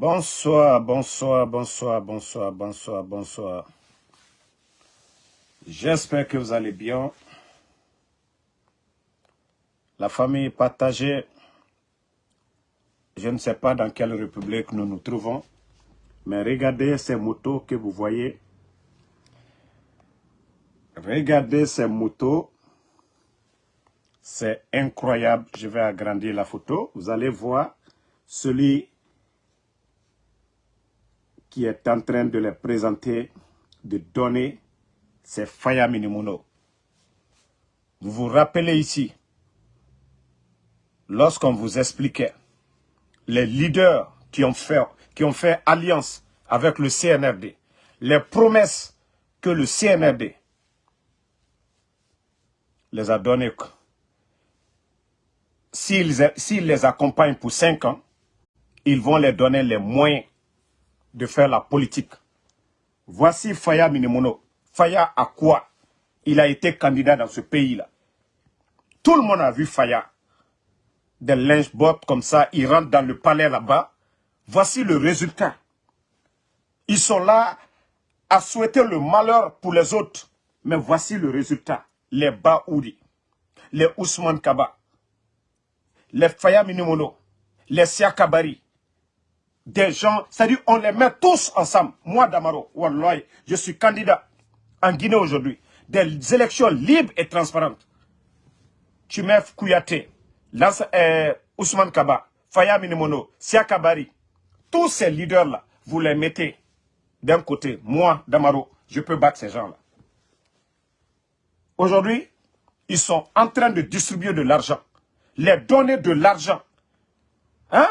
Bonsoir, bonsoir, bonsoir, bonsoir, bonsoir, bonsoir. J'espère que vous allez bien. La famille est partagée. Je ne sais pas dans quelle république nous nous trouvons, mais regardez ces motos que vous voyez. Regardez ces motos. C'est incroyable. Je vais agrandir la photo. Vous allez voir celui qui est en train de les présenter, de donner, c'est Faya Minimono. Vous vous rappelez ici, lorsqu'on vous expliquait les leaders qui ont, fait, qui ont fait alliance avec le CNRD, les promesses que le CNRD les a données, s'ils les accompagnent pour cinq ans, ils vont les donner les moyens de faire la politique. Voici Faya Minimono. Faya à quoi il a été candidat dans ce pays-là Tout le monde a vu Faya. Des linge bottes comme ça, il rentre dans le palais là-bas. Voici le résultat. Ils sont là à souhaiter le malheur pour les autres. Mais voici le résultat. Les Baouri, les Ousmane Kaba, les Faya Minimono, les Siakabari, des gens, c'est-à-dire on les met tous ensemble. Moi, Damaro, je suis candidat en Guinée aujourd'hui. Des élections libres et transparentes. Tumef Kouyaté, euh, Ousmane Kaba, Faya Minimono, Siakabari, tous ces leaders-là, vous les mettez d'un côté. Moi, Damaro, je peux battre ces gens-là. Aujourd'hui, ils sont en train de distribuer de l'argent. Les donner de l'argent. Hein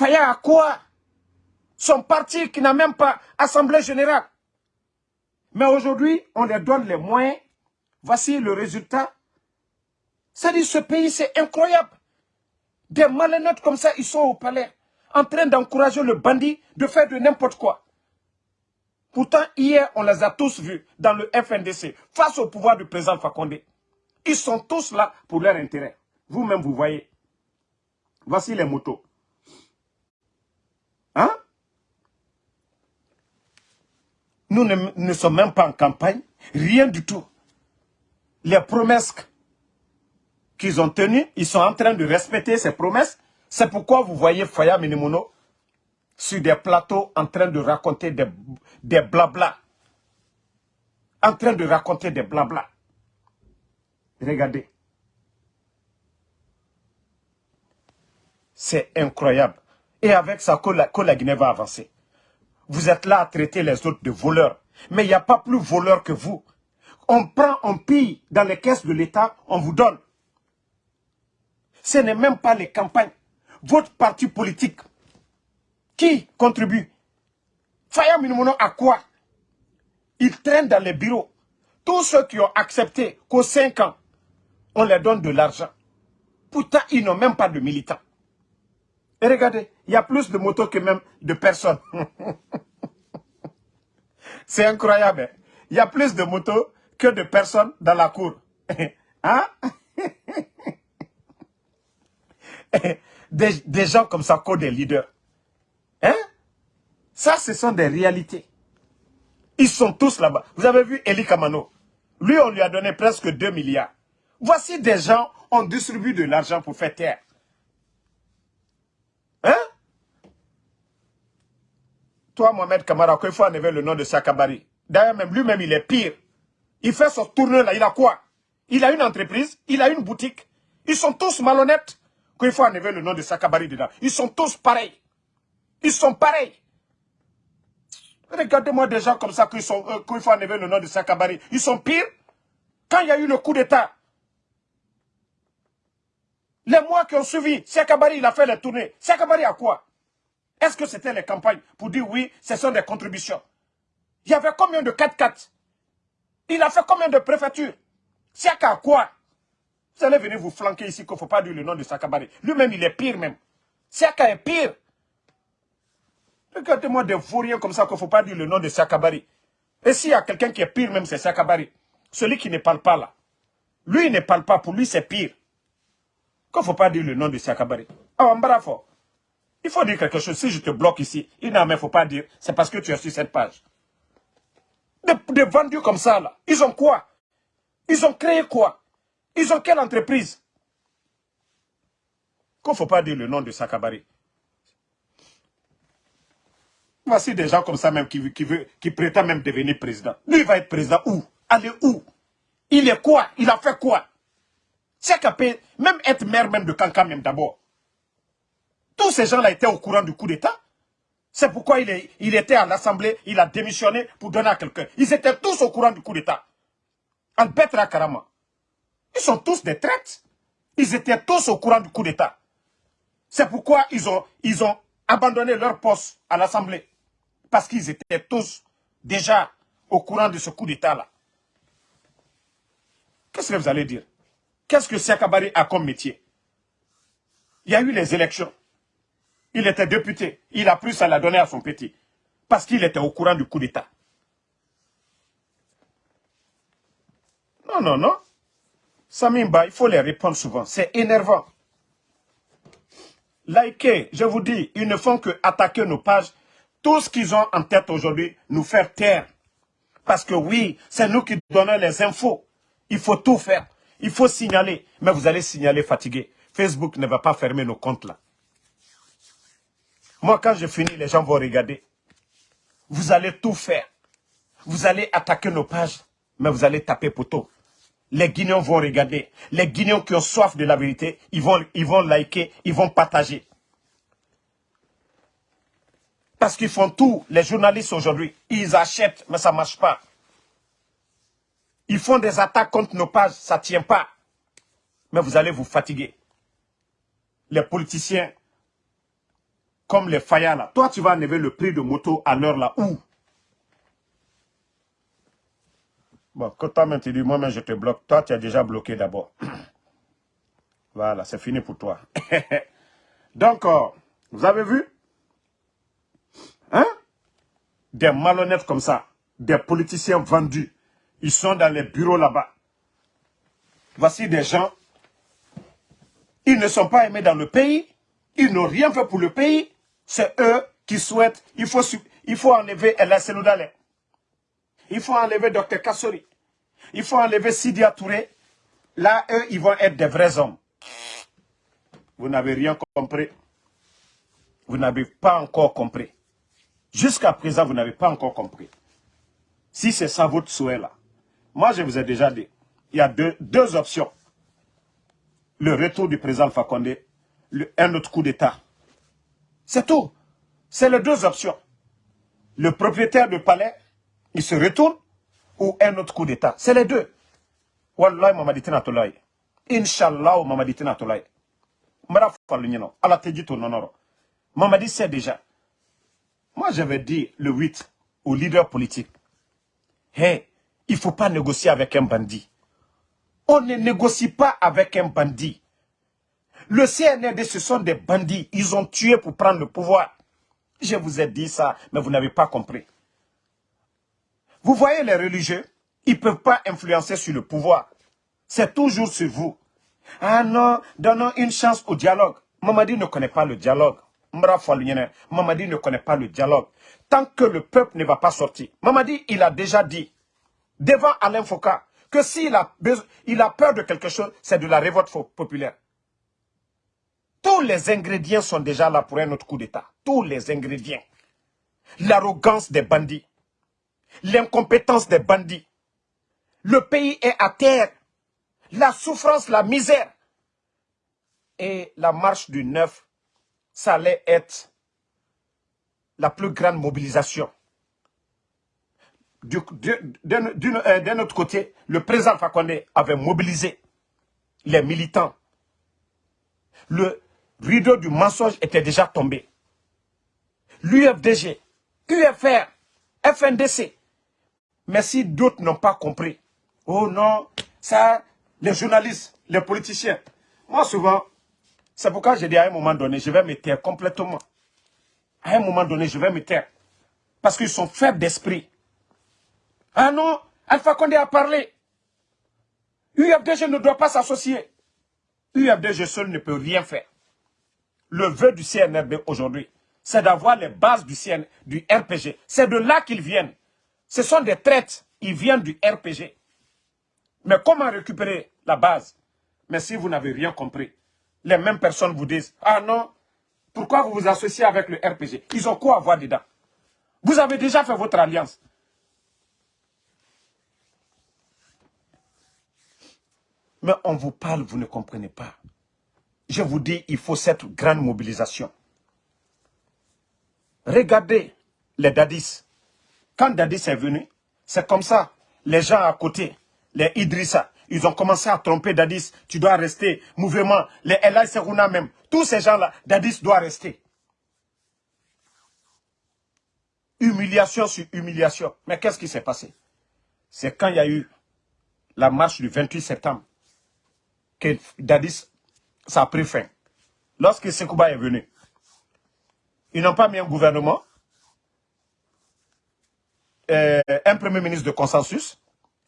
Faya à quoi Son parti qui n'a même pas assemblée générale. Mais aujourd'hui, on leur donne les moyens. Voici le résultat. C'est-à-dire, ce pays, c'est incroyable. Des malhonnêtes comme ça, ils sont au palais, en train d'encourager le bandit de faire de n'importe quoi. Pourtant, hier, on les a tous vus dans le FNDC, face au pouvoir du président Fakonde. Ils sont tous là pour leur intérêt. Vous-même, vous voyez. Voici les motos. Hein? Nous ne, sommes même pas en campagne, rien du tout. Les promesses qu'ils ont tenues, ils sont en train de respecter ces promesses. C'est pourquoi vous voyez Faya Minimono sur des plateaux en train de raconter des, des blabla. En train de raconter des blabla. Regardez. C'est incroyable. Et avec ça, que la, Guinée va avancer. Vous êtes là à traiter les autres de voleurs. Mais il n'y a pas plus voleurs que vous. On prend, on pille dans les caisses de l'État, on vous donne. Ce n'est même pas les campagnes. Votre parti politique, qui contribue? Faya Minimono à quoi? Ils traînent dans les bureaux. Tous ceux qui ont accepté qu'aux 5 ans, on leur donne de l'argent. Pourtant, ils n'ont même pas de militants. Et regardez, il y a plus de motos que même de personnes. C'est incroyable. Hein. Il y a plus de motos que de personnes dans la cour. hein? des, gens comme ça, comme des leaders. Hein? Ça, ce sont des réalités. Ils sont tous là-bas. Vous avez vu Eli Kamano? Lui, on lui a donné presque 2 milliards. Voici des gens, on distribue de l'argent pour faire taire. Hein? Toi, Mohamed Kamara, qu'il faut enlever le nom de Sakabari. D'ailleurs, même lui-même, il est pire. Il fait son tourneur là, il a quoi? Il a une entreprise, il a une boutique. Ils sont tous malhonnêtes. Qu'il faut enlever le nom de Sakabari dedans. Ils sont tous pareils. Ils sont pareils. Regardez-moi des gens comme ça qu'il euh, faut enlever le nom de Sakabari. Ils sont pires. Quand il y a eu le coup d'État, les mois qui ont suivi, Sakabari, il a fait les tournées. Sakabari a quoi? Est-ce que c'était les campagnes pour dire oui, ce sont des contributions? Il y avait combien de 4-4 Il a fait combien de préfectures? Siaka a quoi? Vous allez venir vous flanquer ici qu'il ne faut pas dire le nom de Sakabari. Lui-même, il est pire même. Siaka est pire. Regardez-moi des vauriens comme ça qu'il ne faut pas dire le nom de Sakabari. Et s'il y a quelqu'un qui est pire même, c'est Sakabari. Celui qui ne parle pas là. Lui, il ne parle pas. Pour lui, c'est pire. Qu'il ne faut pas dire le nom de Sakabari. Ah, bravo. Il faut dire quelque chose. Si je te bloque ici, il n'en faut pas dire, c'est parce que tu es sur cette page. Des, vendus comme ça, là. Ils ont quoi? Ils ont créé quoi? Ils ont quelle entreprise? Qu'il ne faut pas dire le nom de Sakabari. Voici des gens comme ça même qui, qui, veut, qui prétendent même devenir président. Lui, il va être président où? Aller où? Il est quoi? Il a fait quoi? Capé, même être maire même de Kanka même d'abord. Tous ces gens-là étaient au courant du coup d'État. C'est pourquoi il, est, il était à l'Assemblée, il a démissionné pour donner à quelqu'un. Ils étaient tous au courant du coup d'État. Albert Rakarama. Ils sont tous des traites. Ils étaient tous au courant du coup d'État. C'est pourquoi ils ont, ils ont abandonné leur poste à l'Assemblée parce qu'ils étaient tous déjà au courant de ce coup d'État-là. Qu'est-ce que vous allez dire? Qu'est-ce que Siakabari a comme métier? Il y a eu les élections. Il était député. Il a pris ça la donner à son petit. Parce qu'il était au courant du coup d'État. Non, non, non. Samimba, il faut les répondre souvent. C'est énervant. Likez, je vous dis, ils ne font que attaquer nos pages tout ce qu'ils ont en tête aujourd'hui, nous faire taire. Parce que oui, c'est nous qui donnons les infos. Il faut tout faire. Il faut signaler. Mais vous allez signaler fatigué. Facebook ne va pas fermer nos comptes là. Moi, quand je finis, les gens vont regarder. Vous allez tout faire. Vous allez attaquer nos pages, mais vous allez taper poteau. Les Guinéens vont regarder. Les Guinéens qui ont soif de la vérité, ils vont, ils vont liker, ils vont partager. Parce qu'ils font tout, les journalistes aujourd'hui. Ils achètent, mais ça ne marche pas. Ils font des attaques contre nos pages, ça ne tient pas. Mais vous allez vous fatiguer. Les politiciens, comme les Faya là, toi tu vas enlever le prix de moto à l'heure là. Où? Bon, quand toi tu dis, moi je te bloque, toi tu as déjà bloqué d'abord. voilà, c'est fini pour toi. Donc, euh, vous avez vu? Hein? Des malhonnêtes comme ça, des politiciens vendus, ils sont dans les bureaux là-bas. Voici des gens, ils ne sont pas aimés dans le pays, ils n'ont rien fait pour le pays, c'est eux qui souhaitent, il faut, il faut enlever El Seloudale, il faut enlever Dr Kassori, il faut enlever Sidia Touré, là, eux, ils vont être des vrais hommes. Vous n'avez rien compris. Vous n'avez pas encore compris. Jusqu'à présent, vous n'avez pas encore compris. Si c'est ça votre souhait là, moi je vous ai déjà dit, il y a deux, deux options. Le retour du président Fakonde, un autre coup d'État. C'est tout. C'est les deux options. Le propriétaire du palais, il se retourne, ou un autre coup d'État. C'est les deux. Wallahi mamaditi na tolai. Inch'Allah mamaditi na tolai. Mara falunyeno. Ala teji to nonoro. Mamadi sait déjà. Moi, j'avais dit le 8 aux leaders politiques, hey, il ne faut pas négocier avec un bandit. On ne négocie pas avec un bandit. Le CNRD, ce sont des bandits. Ils ont tué pour prendre le pouvoir. Je vous ai dit ça, mais vous n'avez pas compris. Vous voyez les religieux, ils ne peuvent pas influencer sur le pouvoir. C'est toujours sur vous. Ah non, donnons une chance au dialogue. Mamadi ne connaît pas le dialogue. Mamadi ne connaît pas le dialogue. Tant que le peuple ne va pas sortir. Mamadi, il a déjà dit, devant Alain Foucault, que s'il a, peur de quelque chose, c'est de la révolte populaire. Tous les ingrédients sont déjà là pour un autre coup d'État. Tous les ingrédients. L'arrogance des bandits. L'incompétence des bandits. Le pays est à terre. La souffrance, la misère. Et la marche du 9 ça allait être la plus grande mobilisation. Euh, d'un autre côté, le président Fakonde avait mobilisé les militants. Le rideau du mensonge était déjà tombé. L'UFDG, UFR, FNDC. Mais si d'autres n'ont pas compris, oh non, ça, les journalistes, les politiciens. Moi, souvent, c'est pourquoi j'ai dit à un moment donné, je vais me taire complètement. À un moment donné, je vais me taire. Parce qu'ils sont faibles d'esprit. Ah non, Alpha Condé a parlé. UFDG ne doit pas s'associer. UFDG seul ne peut rien faire. Le vœu du CNRD aujourd'hui, c'est d'avoir les bases du, CN, du RPG. C'est de là qu'ils viennent. Ce sont des traites, ils viennent du RPG. Mais comment récupérer la base? Mais si vous n'avez rien compris, les mêmes personnes vous disent, ah non, pourquoi vous vous associez avec le RPG Ils ont quoi à voir dedans? Vous avez déjà fait votre alliance. Mais on vous parle, vous ne comprenez pas. Je vous dis, il faut cette grande mobilisation. Regardez les Dadis. Quand Dadis est venu, c'est comme ça. Les gens à côté, les Idrissa, ils ont commencé à tromper Dadis. Tu dois rester. Mouvement, les Elay Serouna même. Tous ces gens-là, Dadis doit rester. Humiliation sur humiliation. Mais qu'est-ce qui s'est passé? C'est quand il y a eu la marche du 28 septembre que Dadis, ça a pris fin. Lorsque Sekouba est venu, ils n'ont pas mis un gouvernement, euh, un premier ministre de consensus.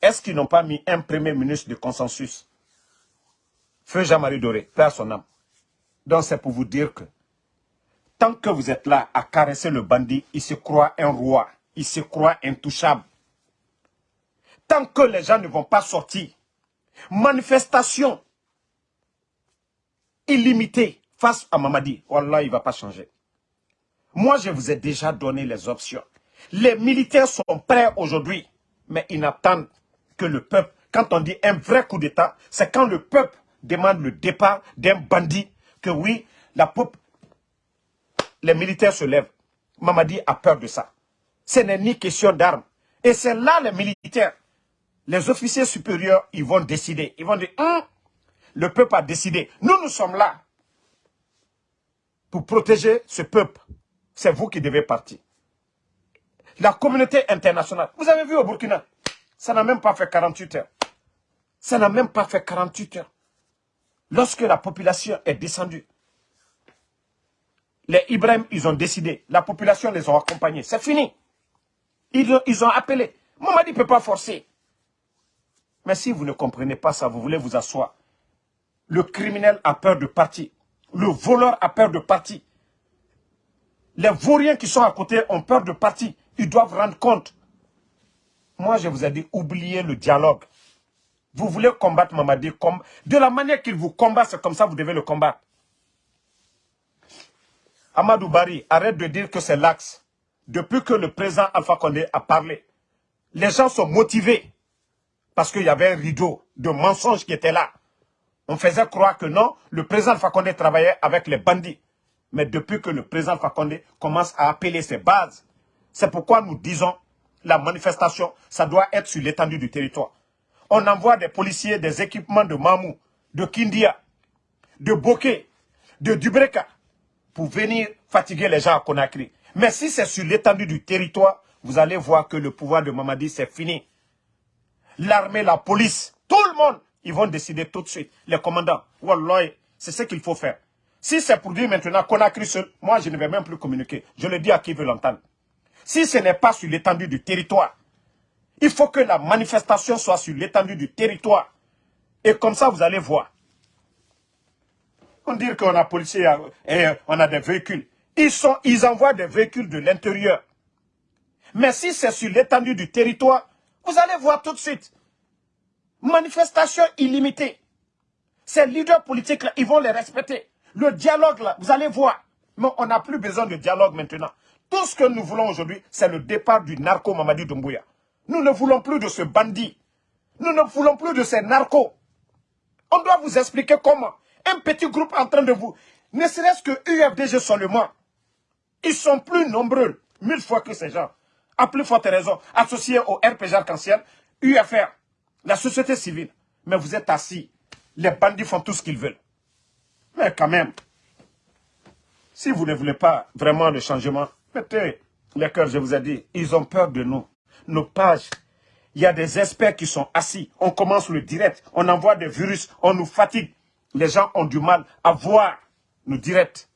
Est-ce qu'ils n'ont pas mis un premier ministre de consensus? Feu Jean-Marie Doré, père son âme. Donc c'est pour vous dire que tant que vous êtes là à caresser le bandit, il se croit un roi, il se croit intouchable. Tant que les gens ne vont pas sortir, manifestation illimitée face à Mamadi, Wallah, il ne va pas changer. Moi, je vous ai déjà donné les options. Les militaires sont prêts aujourd'hui, mais ils n'attendent que le peuple. Quand on dit un vrai coup d'État, c'est quand le peuple demande le départ d'un bandit, que oui, la peuple, les militaires se lèvent. Mamadi a peur de ça. Ce n'est ni question d'armes. Et c'est là les militaires, les officiers supérieurs, ils vont décider. Ils vont dire, hum, le peuple a décidé. Nous, nous sommes là pour protéger ce peuple c'est vous qui devez partir. La communauté internationale, vous avez vu au Burkina, ça n'a même pas fait 48 heures. Ça n'a même pas fait 48 heures. Lorsque la population est descendue, les Ibrahim, ils ont décidé, la population les a accompagnés. C'est fini. Ils, ont appelé. Mamadi ne peut pas forcer. Mais si vous ne comprenez pas ça, vous voulez vous asseoir. Le criminel a peur de partir. Le voleur a peur de partir. Les vauriens qui sont à côté ont peur de partir. Ils doivent rendre compte. Moi, je vous ai dit, oubliez le dialogue. Vous voulez combattre Mamadi comme... De la manière qu'il vous combat, c'est comme ça vous devez le combattre. Amadou Bari, arrête de dire que c'est l'axe. Depuis que le président Alpha Condé a parlé, les gens sont motivés. Parce qu'il y avait un rideau de mensonges qui était là. On faisait croire que non, le président Condé travaillait avec les bandits. Mais depuis que le président Fakonde commence à appeler ses bases, c'est pourquoi nous disons la manifestation, ça doit être sur l'étendue du territoire. On envoie des policiers, des équipements de Mamou, de Kindia, de Bokeh, de Dubreka, pour venir fatiguer les gens à Conakry. Mais si c'est sur l'étendue du territoire, vous allez voir que le pouvoir de Mamadi, c'est fini. L'armée, la police, tout le monde, ils vont décider tout de suite. Les commandants, Wallah, c'est ce qu'il faut faire. Si c'est pour dire maintenant qu'on a cru seul, moi je ne vais même plus communiquer. Je le dis à qui veut l'entendre. Si ce n'est pas sur l'étendue du territoire, il faut que la manifestation soit sur l'étendue du territoire. Et comme ça, vous allez voir. On dit qu'on a policiers et on a des véhicules. Ils, sont, ils envoient des véhicules de l'intérieur. Mais si c'est sur l'étendue du territoire, vous allez voir tout de suite. Manifestation illimitée. Ces leaders politiques-là, ils vont les respecter. Le dialogue là, vous allez voir. Mais on n'a plus besoin de dialogue maintenant. Tout ce que nous voulons aujourd'hui, c'est le départ du narco Mamadi Doumbouya. Nous ne voulons plus de ce bandit. Nous ne voulons plus de ces narcos. On doit vous expliquer comment. Un petit groupe en train de vous... Ne serait-ce que UFDG seulement. Ils sont plus nombreux, mille fois que ces gens. À plus forte raison, associés au RPG arc-en-ciel, UFR, la société civile. Mais vous êtes assis. Les bandits font tout ce qu'ils veulent. Mais quand même, si vous ne voulez pas vraiment le changement, mettez les cœurs, je vous ai dit, ils ont peur de nous. Nos pages, il y a des experts qui sont assis. On commence le direct, on envoie des virus, on nous fatigue. Les gens ont du mal à voir nos directs.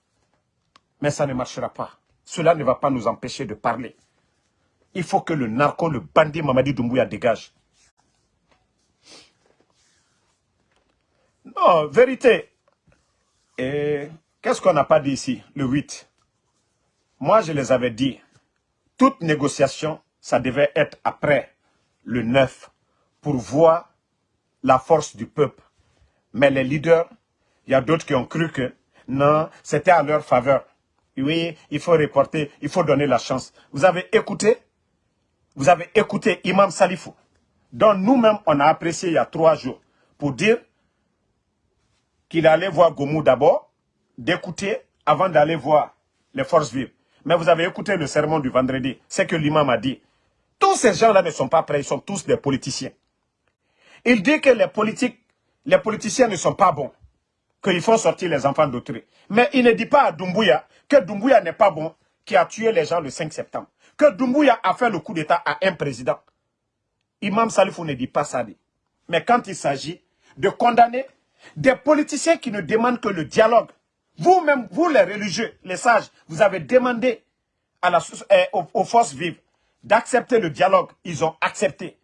Mais ça ne marchera pas. Cela ne va pas nous empêcher de parler. Il faut que le narco, le bandit Mamadi Doumbouya dégage. Non, vérité, et Qu'est-ce qu'on n'a pas dit ici, le 8 Moi, je les avais dit, toute négociation, ça devait être après le 9 pour voir la force du peuple. Mais les leaders, il y a d'autres qui ont cru que non, c'était à leur faveur. Oui, il faut reporter, il faut donner la chance. Vous avez écouté? Vous avez écouté Imam Salifou, dont nous-mêmes on a apprécié il y a trois jours, pour dire qu'il allait voir Gomou d'abord, d'écouter avant d'aller voir les forces vives. Mais vous avez écouté le sermon du vendredi, c'est que l'imam a dit. Tous ces gens-là ne sont pas prêts, ils sont tous des politiciens. Il dit que les politiques, les politiciens ne sont pas bons, qu'il faut sortir les enfants d'autrui. Mais il ne dit pas à Doumbouya que Doumbouya n'est pas bon, qui a tué les gens le 5 septembre. Que Doumbouya a fait le coup d'État à un président. Imam Salifou ne dit pas ça. Mais quand il s'agit de condamner des politiciens qui ne demandent que le dialogue, vous-même, vous les religieux, les sages, vous avez demandé eh, aux, forces vives d'accepter le dialogue. Ils ont accepté.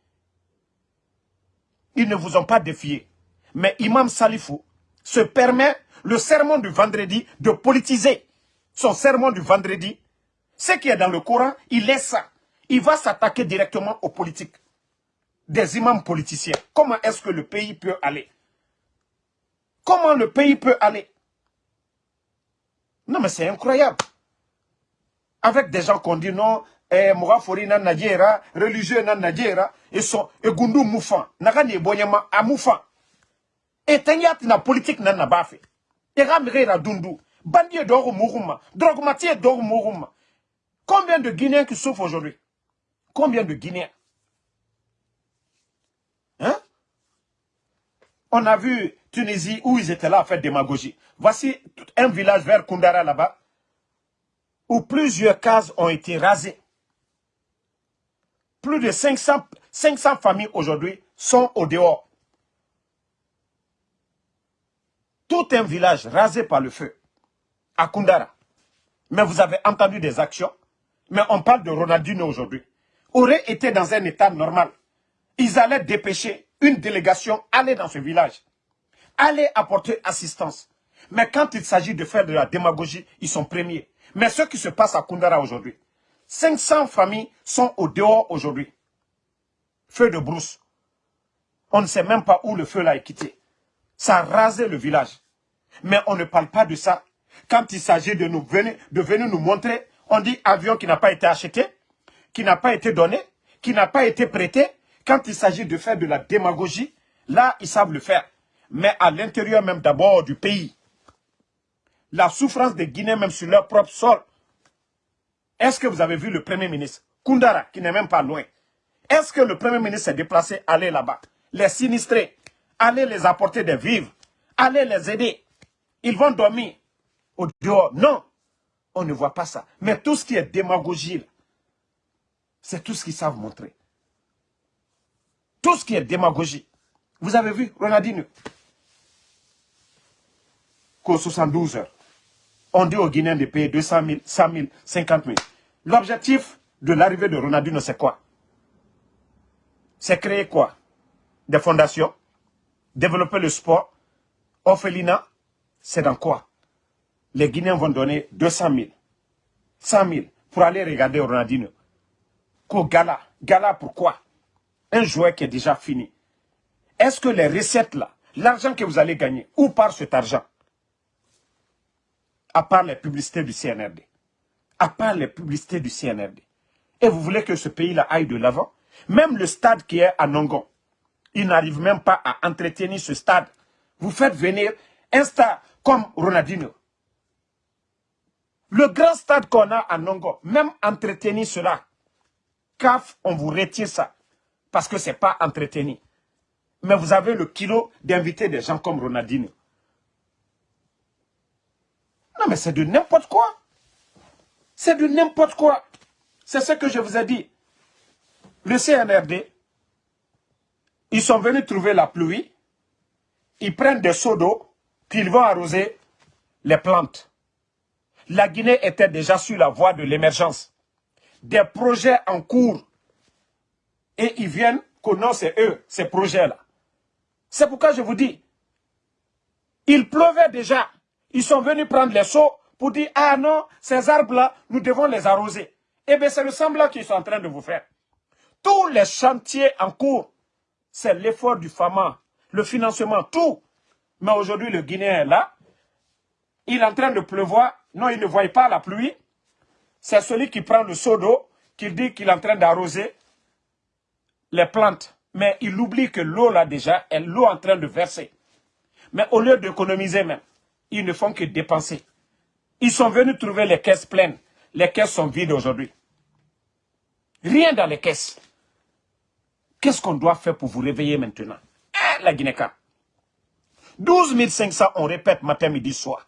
Ils ne vous ont pas défié. Mais Imam Salifou se permet le sermon du vendredi de politiser. Son sermon du vendredi, ce qui est dans le Coran, il laisse ça. Il va s'attaquer directement aux politiques. Des imams politiciens. Comment est-ce que le pays peut aller? Comment le pays peut aller? Non, mais c'est incroyable. Avec des gens qu'on dit non, eh, Mourafori na Nadjera, religieux na Nadjera, et sont, et Gundu Moufan, Nagani Bonyama a Moufan. Et Tenyat na politique na Nabafe. Et Ramire na Dundu. Bandie d'or Mourouma, Drogmatier d'or Mourouma. Combien de Guinéens qui souffrent aujourd'hui? Combien de Guinéens? On a vu Tunisie où ils étaient là à faire démagogie. Voici un village vers Kundara là-bas, où plusieurs cases ont été rasées. Plus de 500, 500 familles aujourd'hui sont au dehors. Tout un village rasé par le feu, à Kundara. Mais vous avez entendu des actions, mais on parle de Ronaldinho aujourd'hui. Aurait été dans un état normal. Ils allaient dépêcher une délégation, aller dans ce village, aller apporter assistance. Mais quand il s'agit de faire de la démagogie, ils sont premiers. Mais ce qui se passe à Kundara aujourd'hui, 500 familles sont au dehors aujourd'hui. Feu de brousse. On ne sait même pas où le feu l'a quitté. Ça a rasé le village. Mais on ne parle pas de ça. Quand il s'agit de nous venir, de venir nous montrer, on dit avion qui n'a pas été acheté, qui n'a pas été donné, qui n'a pas été prêté. Quand il s'agit de faire de la démagogie, là, ils savent le faire. Mais à l'intérieur même d'abord du pays, la souffrance des Guinéens même sur leur propre sol. Est-ce que vous avez vu le Premier ministre Kundara, qui n'est même pas loin? Est-ce que le Premier ministre s'est déplacé, aller là-bas? Les sinistrés, aller les apporter des vivres, aller les aider. Ils vont dormir au dehors. Non, on ne voit pas ça. Mais tout ce qui est démagogie, c'est tout ce qu'ils savent montrer. Tout ce qui est démagogie. Vous avez vu, Ronaldinho? Qu'aux 72 heures on dit aux Guinéens de payer 200 000, 100 000, 50 000. L'objectif de l'arrivée de Ronaldinho, c'est quoi? C'est créer quoi? Des fondations, développer le sport, orphelinat, c'est dans quoi? Les Guinéens vont donner 200 000, 100 000 pour aller regarder Ronaldinho. Qu'au gala, gala pourquoi? Un joueur qui est déjà fini. Est-ce que les recettes là, l'argent que vous allez gagner, où part cet argent? À part les publicités du CNRD. À part les publicités du CNRD. Et vous voulez que ce pays-là aille de l'avant? Même le stade qui est à Nongon, il n'arrive même pas à entretenir ce stade. Vous faites venir un stade comme Ronaldinho. Le grand stade qu'on a à Nongon, même entretenir cela, CAF, on vous retire ça. Parce que ce n'est pas entretenu. Mais vous avez le kilo d'inviter des gens comme Ronaldinho. Non, mais c'est de n'importe quoi. C'est de n'importe quoi. C'est ce que je vous ai dit. Le CNRD, ils sont venus trouver la pluie, ils prennent des seaux d'eau, puis ils vont arroser les plantes. La Guinée était déjà sur la voie de l'émergence. Des projets en cours. Et ils viennent connaître eux, ces projets-là. C'est pourquoi je vous dis, il pleuvait déjà. Ils sont venus prendre les seaux pour dire, ah non, ces arbres-là, nous devons les arroser. Eh bien, c'est le semblant qu'ils sont en train de vous faire. Tous les chantiers en cours, c'est l'effort du FAMA, le financement, tout. Mais aujourd'hui, le Guinéen est là. Il est en train de pleuvoir. Non, il ne voit pas la pluie. C'est celui qui prend le seau d'eau, qui dit qu'il est en train d'arroser les plantes. Mais il oublie que l'eau, là, déjà, est l'eau en train de verser. Mais au lieu d'économiser même, ils ne font que dépenser. Ils sont venus trouver les caisses pleines. Les caisses sont vides aujourd'hui. Rien dans les caisses. Qu'est-ce qu'on doit faire pour vous réveiller maintenant? Hein, La Guinée-Ca. 12 500, on répète matin, midi, soir.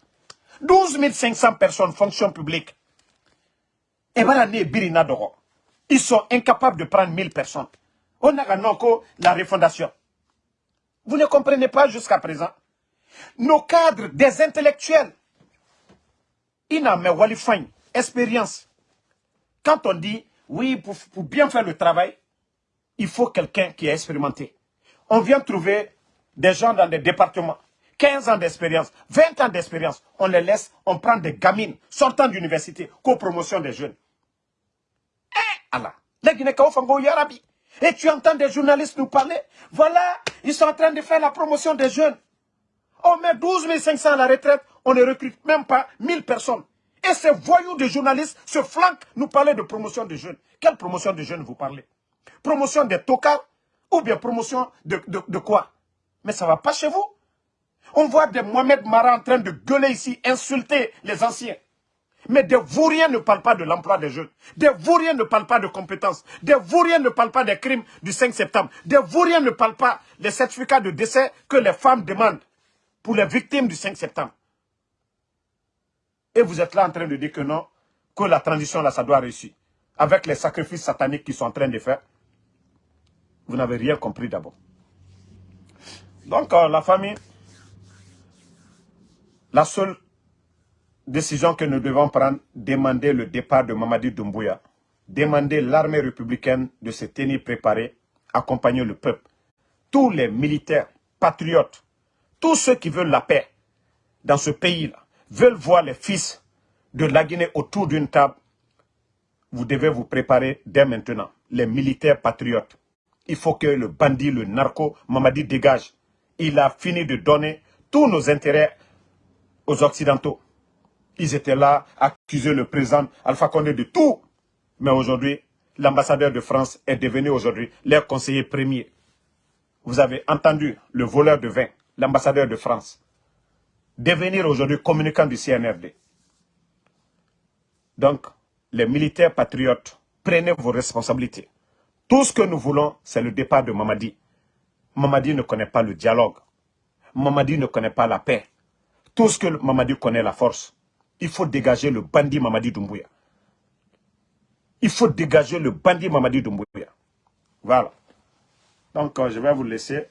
12 500 personnes, fonction publique. Ils sont incapables de prendre 1000 personnes. On a la refondation. Vous ne comprenez pas jusqu'à présent. Nos cadres, des intellectuels, Ina me Walifine, expérience. Quand on dit, oui, pour, bien faire le travail, il faut quelqu'un qui est expérimenté. On vient trouver des gens dans des départements, 15 ans d'expérience, 20 ans d'expérience. On les laisse, on prend des gamines sortant d'université, co-promotion des jeunes. Eh, Allah, les Yarabi. Et tu entends des journalistes nous parler, voilà, ils sont en train de faire la promotion des jeunes. On met 12 500 à la retraite, on ne recrute même pas 1000 personnes. Et ces voyous de journalistes se flanquent nous parler de promotion de jeunes. Quelle promotion de jeunes vous parlez? Promotion des tocards ou bien promotion de, de, quoi? Mais ça ne va pas chez vous. On voit des Mohamed Mara en train de gueuler ici, insulter les anciens. Mais des vauriens ne parlent pas de l'emploi des jeunes. Des vauriens ne parlent pas de compétences. Des vauriens ne parlent pas des crimes du 5 septembre. Des vauriens ne parlent pas des certificats de décès que les femmes demandent pour les victimes du 5 septembre. Et vous êtes là en train de dire que non, que la transition là, ça doit réussir. Avec les sacrifices sataniques qu'ils sont en train de faire. Vous n'avez rien compris d'abord. Donc, euh, la famille, la seule décision que nous devons prendre, demander le départ de Mamadi Doumbouya, demander l'armée républicaine de se tenir préparée, accompagner le peuple. Tous les militaires, patriotes, tous ceux qui veulent la paix dans ce pays-là, veulent voir les fils de la Guinée autour d'une table, vous devez vous préparer dès maintenant. Les militaires patriotes. Il faut que le bandit, le narco, Mamadi dégage. Il a fini de donner tous nos intérêts aux Occidentaux. Ils étaient là à accuser le président Alpha Condé de tout. Mais aujourd'hui, l'ambassadeur de France est devenu aujourd'hui leur conseiller premier. Vous avez entendu le voleur de vin, l'ambassadeur de France devenir aujourd'hui communicant du CNRD. Donc, les militaires patriotes, prenez vos responsabilités. Tout ce que nous voulons, c'est le départ de Mamadi. Mamadi ne connaît pas le dialogue. Mamadi ne connaît pas la paix. Tout ce que Mamadi connaît, la force. Il faut dégager le bandit Mamadi Doumbouya. Il faut dégager le bandit Mamadi Doumbouya. Voilà. Donc, euh, je vais vous laisser.